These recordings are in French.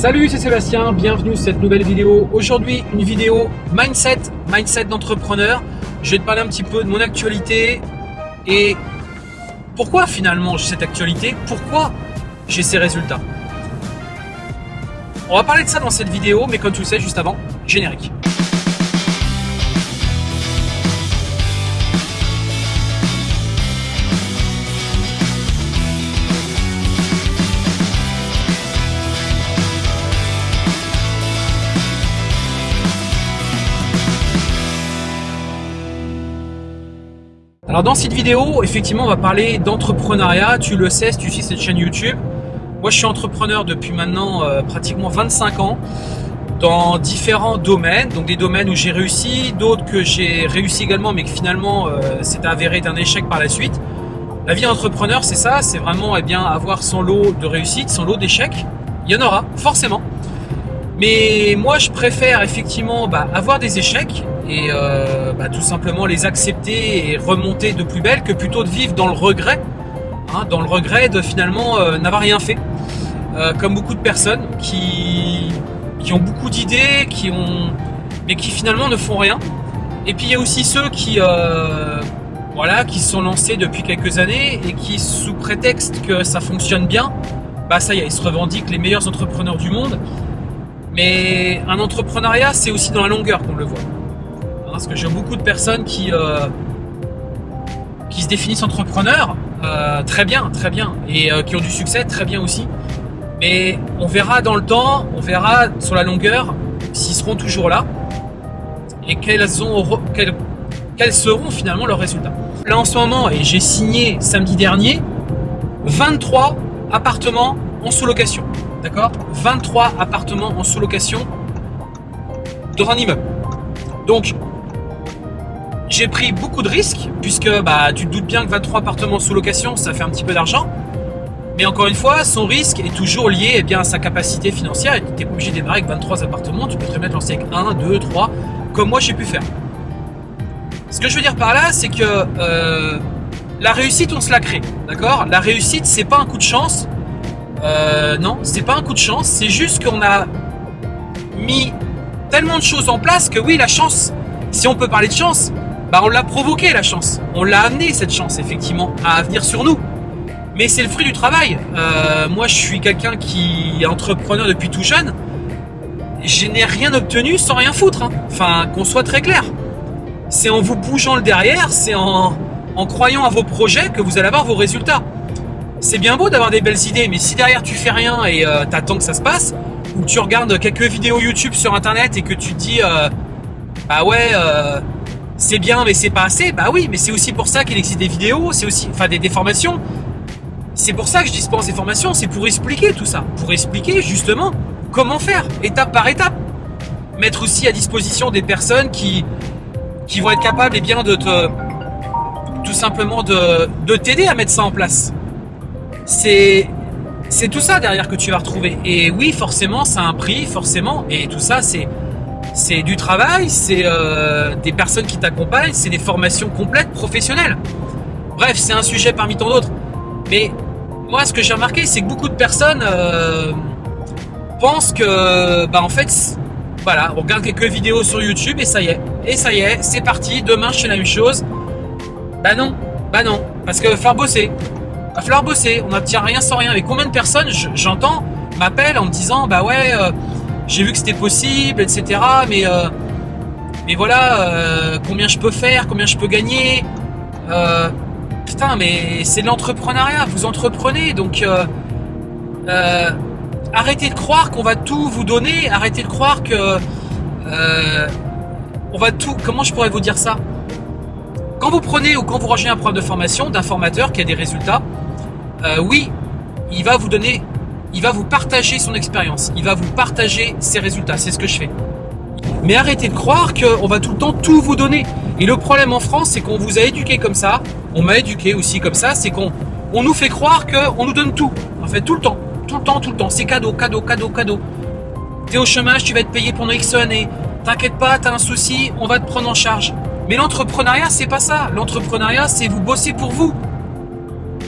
Salut, c'est Sébastien, bienvenue sur cette nouvelle vidéo. Aujourd'hui, une vidéo mindset, mindset d'entrepreneur. Je vais te parler un petit peu de mon actualité et pourquoi finalement j'ai cette actualité, pourquoi j'ai ces résultats? On va parler de ça dans cette vidéo, mais comme tu le sais, juste avant, générique. Dans cette vidéo, effectivement, on va parler d'entrepreneuriat. Tu le sais, si tu suis cette chaîne YouTube. Moi, je suis entrepreneur depuis maintenant euh, pratiquement 25 ans dans différents domaines. Donc des domaines où j'ai réussi, d'autres que j'ai réussi également, mais que finalement, euh, c'est avéré d'un échec par la suite. La vie d'entrepreneur, c'est ça, c'est vraiment eh bien, avoir son lot de réussite, son lot d'échecs. Il y en aura, forcément. Mais moi, je préfère effectivement bah, avoir des échecs et euh, bah, tout simplement les accepter et remonter de plus belle que plutôt de vivre dans le regret, hein, dans le regret de finalement euh, n'avoir rien fait. Euh, comme beaucoup de personnes qui, ont beaucoup d'idées, qui ont, mais qui finalement ne font rien. Et puis il y a aussi ceux qui, voilà, qui se sont lancés depuis quelques années et qui, sous prétexte que ça fonctionne bien, bah ça y est, ils se revendiquent les meilleurs entrepreneurs du monde. Mais un entrepreneuriat, c'est aussi dans la longueur qu'on le voit parce que j'ai beaucoup de personnes qui, euh, qui se définissent entrepreneurs, euh, très bien, très bien, et euh, qui ont du succès, très bien aussi. Mais on verra dans le temps, on verra sur la longueur s'ils seront toujours là et quels, ont, quels, quels seront finalement leurs résultats. Là en ce moment, et j'ai signé samedi dernier, 23 appartements en sous-location. D'accord? 23 appartements en sous-location dans un immeuble. Donc, j'ai pris beaucoup de risques, puisque bah, tu te doutes bien que 23 appartements sous location, ça fait un petit peu d'argent. Mais encore une fois, son risque est toujours lié eh bien, à sa capacité financière. Tu n'es pas obligé de démarrer avec 23 appartements, tu peux très bien te lancer avec 1, 2, 3, comme moi j'ai pu faire. Ce que je veux dire par là, c'est que euh, la réussite, on se la crée. D'accord? La réussite, c'est pas un coup de chance. Euh, non, c'est pas un coup de chance. C'est juste qu'on a mis tellement de choses en place que oui, la chance, si on peut parler de chance, bah on l'a provoqué la chance. On l'a amené cette chance effectivement à venir sur nous. Mais c'est le fruit du travail. Euh, moi je suis quelqu'un qui est entrepreneur depuis tout jeune. Je n'ai rien obtenu sans rien foutre. Hein. Enfin qu'on soit très clair. C'est en vous bougeant le derrière, c'est en, en croyant à vos projets que vous allez avoir vos résultats. C'est bien beau d'avoir des belles idées, mais si derrière tu fais rien et euh, t'attends que ça se passe, ou tu regardes quelques vidéos YouTube sur internet et que tu te dis euh, bah ouais euh, c'est bien mais c'est pas assez. Bah oui, mais c'est aussi pour ça qu'il existe des vidéos, c'est aussi, enfin des, formations. C'est pour ça que je dispense des formations, c'est pour expliquer tout ça, pour expliquer justement comment faire, étape par étape. Mettre aussi à disposition des personnes qui, qui vont être capables et eh bien, de te, tout simplement de t'aider à mettre ça en place. C'est tout ça derrière que tu vas retrouver. Et oui, forcément, ça a un prix, forcément. Et tout ça, c'est du travail, c'est euh, des personnes qui t'accompagnent, c'est des formations complètes professionnelles. Bref, c'est un sujet parmi tant d'autres. Mais moi, ce que j'ai remarqué, c'est que beaucoup de personnes euh, pensent que, bah en fait, voilà, on regarde quelques vidéos sur YouTube et ça y est. Et ça y est, c'est parti, demain je fais la même chose. Bah non, bah non, parce que va falloir bosser. Va falloir bosser, on n'obtient rien sans rien. Mais combien de personnes, j'entends, m'appellent en me disant, bah ouais... Euh, j'ai vu que c'était possible, etc. Mais, euh, mais voilà, euh, combien je peux faire, combien je peux gagner. Putain, mais c'est de l'entrepreneuriat, vous entreprenez, donc arrêtez de croire qu'on va tout vous donner, arrêtez de croire que on va tout. Comment je pourrais vous dire ça? Quand vous prenez ou quand vous rejoignez un programme de formation d'un formateur qui a des résultats, oui, il va vous donner il va vous partager son expérience, il va vous partager ses résultats, c'est ce que je fais. Mais arrêtez de croire qu'on va tout le temps tout vous donner. Et le problème en France, c'est qu'on vous a éduqué comme ça, on m'a éduqué aussi comme ça, c'est qu'on on nous fait croire qu'on nous donne tout. En fait, tout le temps, tout le temps, tout le temps. C'est cadeau, cadeau, cadeau, cadeau. T'es au chômage, tu vas être payé pendant X années. T'inquiète pas, t'as un souci, on va te prendre en charge. Mais l'entrepreneuriat, c'est pas ça. L'entrepreneuriat, c'est vous bosser pour vous.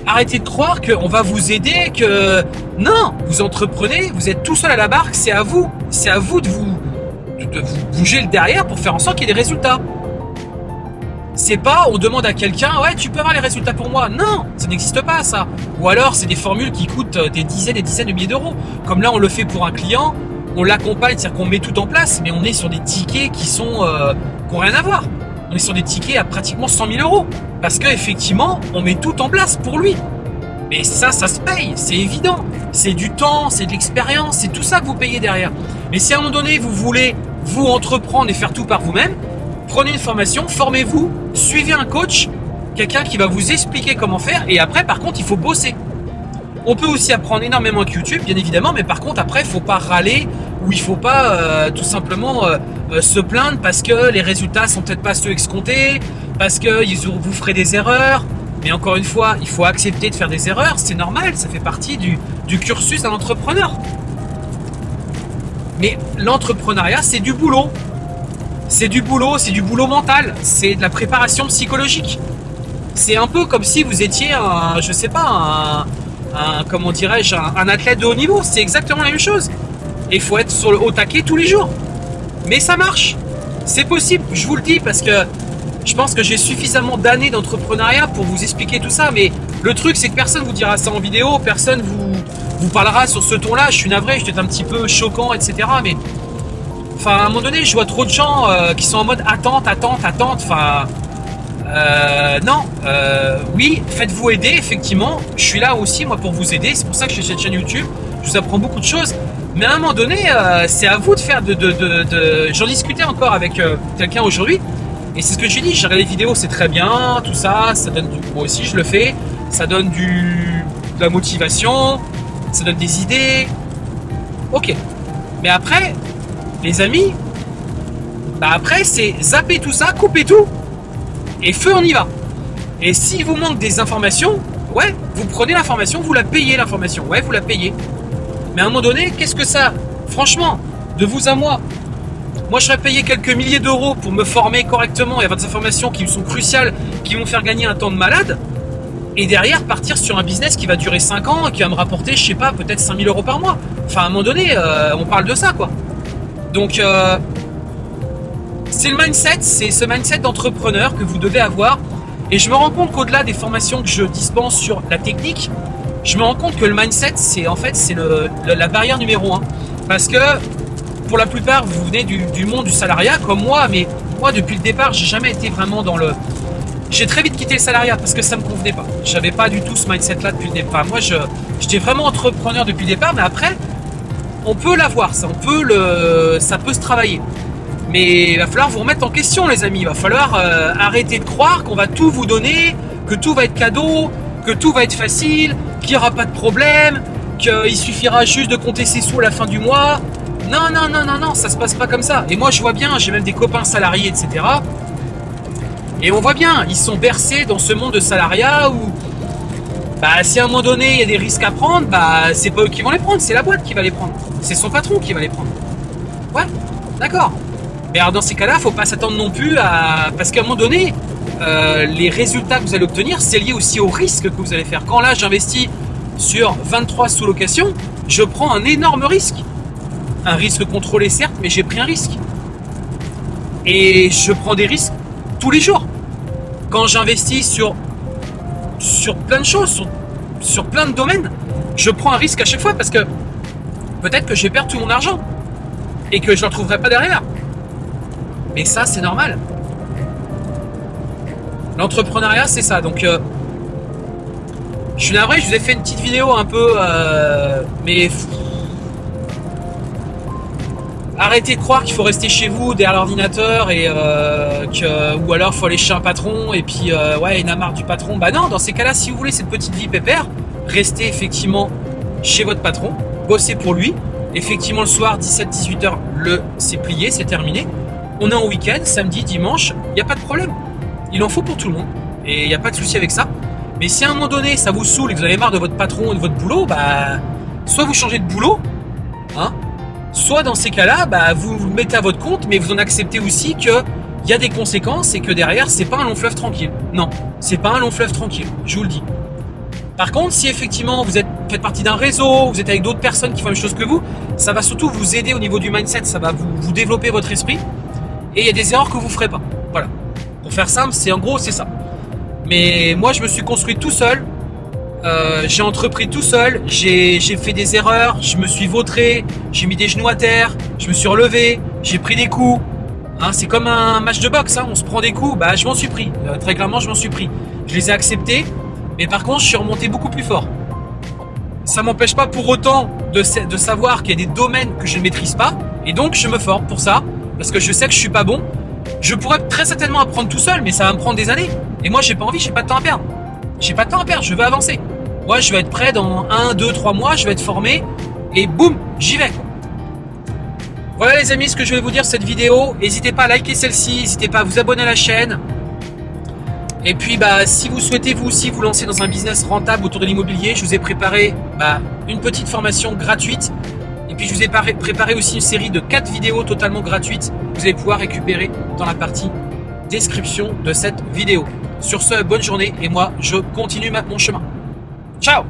Arrêtez de croire qu'on va vous aider, que non, vous entreprenez, vous êtes tout seul à la barque, c'est à vous, c'est à vous de vous, de vous bouger le derrière pour faire en sorte qu'il y ait des résultats. C'est pas on demande à quelqu'un ouais tu peux avoir les résultats pour moi. Non, ça n'existe pas ça. Ou alors c'est des formules qui coûtent des dizaines et dizaines de milliers d'euros. Comme là on le fait pour un client, on l'accompagne, c'est-à-dire qu'on met tout en place, mais on est sur des tickets qui sont euh, qui rien à voir. On est sur des tickets à pratiquement 100 000 euros parce qu'effectivement on met tout en place pour lui. Mais ça, ça se paye, c'est évident. C'est du temps, c'est de l'expérience, c'est tout ça que vous payez derrière. Mais si à un moment donné vous voulez vous entreprendre et faire tout par vous-même, prenez une formation, formez-vous, suivez un coach, quelqu'un qui va vous expliquer comment faire et après par contre il faut bosser. On peut aussi apprendre énormément avec YouTube, bien évidemment, mais par contre après il faut pas râler ou il faut pas euh, tout simplement euh, euh, se plaindre parce que les résultats sont peut-être pas ceux escomptés, parce que vous ferez des erreurs. Mais encore une fois, il faut accepter de faire des erreurs, c'est normal, ça fait partie du, cursus d'un entrepreneur. Mais l'entrepreneuriat, c'est du boulot c'est du boulot, c'est du boulot mental, c'est de la préparation psychologique. C'est un peu comme si vous étiez un, je sais pas, comment dirais-je, un, athlète de haut niveau. C'est exactement la même chose. Et il faut être sur le haut taquet tous les jours. Mais ça marche. C'est possible, je vous le dis, parce que je pense que j'ai suffisamment d'années d'entrepreneuriat pour vous expliquer tout ça. Mais le truc, c'est que personne vous dira ça en vidéo, personne vous, vous parlera sur ce ton-là. Je suis navré, je suis un petit peu choquant, etc. Mais Enfin, à un moment donné, je vois trop de gens euh, qui sont en mode attente, attente, attente. Enfin, euh, non. Euh, oui, faites-vous aider, effectivement. Je suis là aussi, moi, pour vous aider. C'est pour ça que j'ai cette chaîne YouTube. Je vous apprends beaucoup de choses. Mais à un moment donné, c'est à vous de faire de... J'en discutais encore avec quelqu'un aujourd'hui. Et c'est ce que j'ai dit. J'ai regardé les vidéos, c'est très bien, tout ça. Ça donne du... Moi aussi, je le fais. Ça donne du... de la motivation. Ça donne des idées. Ok. Mais après, les amis, bah après c'est zapper tout ça, couper tout, et feu on y va. Et s'il vous manque des informations, ouais, vous prenez l'information, vous la payez l'information, ouais, vous la payez. Mais à un moment donné, qu'est-ce que ça, franchement, de vous à moi, moi je serais payé quelques milliers d'euros pour me former correctement et avoir des informations qui sont cruciales, qui vont faire gagner un temps de malade, et derrière partir sur un business qui va durer 5 ans et qui va me rapporter, je sais pas, peut-être 5000 euros par mois. Enfin, à un moment donné, euh, on parle de ça, quoi. Donc, euh, c'est le mindset, c'est ce mindset d'entrepreneur que vous devez avoir. Et je me rends compte qu'au-delà des formations que je dispense sur la technique, je me rends compte que le mindset, c'est en fait c'est la barrière numéro un. Parce que pour la plupart, vous venez du, monde du salariat comme moi, mais moi depuis le départ, j'ai jamais été vraiment dans le. J'ai très vite quitté le salariat parce que ça me convenait pas. J'avais pas du tout ce mindset-là depuis le départ. Moi, j'étais vraiment entrepreneur depuis le départ, mais après, on peut l'avoir, ça, on peut le, ça peut se travailler. Mais il va falloir vous remettre en question, les amis. Il va falloir euh, arrêter de croire qu'on va tout vous donner, que tout va être cadeau, que tout va être facile, qu'il n'y aura pas de problème, qu'il suffira juste de compter ses sous à la fin du mois. Non, non, non, non, non, ça se passe pas comme ça. Et moi, je vois bien, j'ai même des copains salariés, etc. Et on voit bien, ils sont bercés dans ce monde de salariat où bah, si à un moment donné il y a des risques à prendre, bah, c'est pas eux qui vont les prendre, c'est la boîte qui va les prendre. C'est son patron qui va les prendre. Ouais, d'accord. Mais alors dans ces cas-là, faut pas s'attendre non plus à. Parce qu'à un moment donné, euh, les résultats que vous allez obtenir, c'est lié aussi au risque que vous allez faire. Quand là, j'investis sur 23 sous-locations, je prends un énorme risque. Un risque contrôlé, certes, mais j'ai pris un risque. Et je prends des risques tous les jours. Quand j'investis sur sur plein de choses, sur, plein de domaines, je prends un risque à chaque fois parce que peut-être que je vais perdre tout mon argent et que je ne le retrouverai pas derrière. Mais ça, c'est normal. L'entrepreneuriat, c'est ça. Donc, euh, je suis navré, je vous ai fait une petite vidéo un peu, euh, mais arrêtez de croire qu'il faut rester chez vous derrière l'ordinateur et euh, que ou alors faut aller chez un patron et puis ouais il a marre du patron. Bah non, dans ces cas-là, si vous voulez cette petite vie pépère, restez effectivement chez votre patron, bossez pour lui. Effectivement le soir 17-18 heures, le c'est plié, c'est terminé. On est en week-end, samedi, dimanche, il n'y a pas de problème. Il en faut pour tout le monde et il n'y a pas de souci avec ça. Mais si à un moment donné ça vous saoule et que vous avez marre de votre patron et de votre boulot, bah soit vous changez de boulot, hein, Soit dans ces cas-là, bah, vous vous mettez à votre compte, mais vous en acceptez aussi qu'il y a des conséquences et que derrière, c'est pas un long fleuve tranquille. Non, c'est pas un long fleuve tranquille, je vous le dis. Par contre, si effectivement vous êtes, faites partie d'un réseau, vous êtes avec d'autres personnes qui font la même chose que vous, ça va surtout vous aider au niveau du mindset, ça va vous développer votre esprit. Et il y a des erreurs que vous ferez pas. Voilà. Pour faire simple, c'est en gros, c'est ça. Mais moi, je me suis construit tout seul. Euh, j'ai entrepris tout seul. J'ai fait des erreurs. Je me suis vautré. J'ai mis des genoux à terre. Je me suis relevé. J'ai pris des coups. Hein, c'est comme un match de boxe. Hein. On se prend des coups. Bah, je m'en suis pris. Euh, très clairement, je m'en suis pris. Je les ai acceptés. Mais par contre, je suis remonté beaucoup plus fort. Ça m'empêche pas pour autant de savoir qu'il y a des domaines que je ne maîtrise pas. Et donc, je me forme pour ça. Parce que je sais que je suis pas bon. Je pourrais très certainement apprendre tout seul, mais ça va me prendre des années. Et moi, j'ai pas envie, j'ai pas de temps à perdre. J'ai pas de temps à perdre, je veux avancer. Moi, je vais être prêt dans 1, 2, 3 mois, je vais être formé. Et boum, j'y vais. Voilà les amis, ce que je vais vous dire cette vidéo. N'hésitez pas à liker celle-ci, n'hésitez pas à vous abonner à la chaîne. Et puis, bah, si vous souhaitez vous aussi vous lancer dans un business rentable autour de l'immobilier, je vous ai préparé bah, une petite formation gratuite. Et puis, je vous ai préparé aussi une série de 4 vidéos totalement gratuites que vous allez pouvoir récupérer dans la partie description de cette vidéo. Sur ce, bonne journée et moi, je continue mon chemin. Ciao